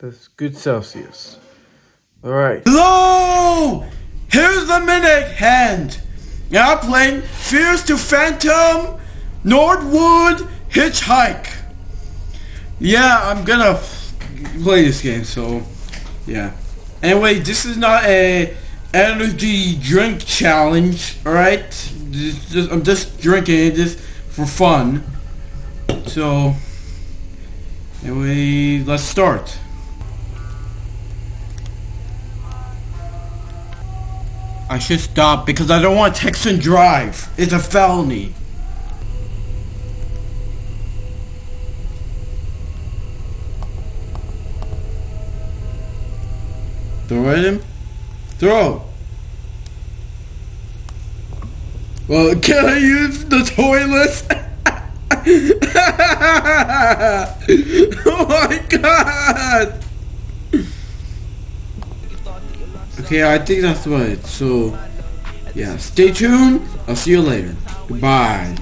That's good Celsius. All right. Hello! Here's the minute hand. Now playing Fears to Phantom Norwood Hitchhike. Yeah, I'm gonna play this game, so yeah. Anyway, this is not a energy drink challenge, alright? I'm just drinking it just for fun. So, anyway, let's start. I should stop because I don't want to text and drive. It's a felony. Throw at him? Throw! Well, can I use the toilet? oh my god! Okay, I think that's right. So, yeah, stay tuned. I'll see you later. Goodbye.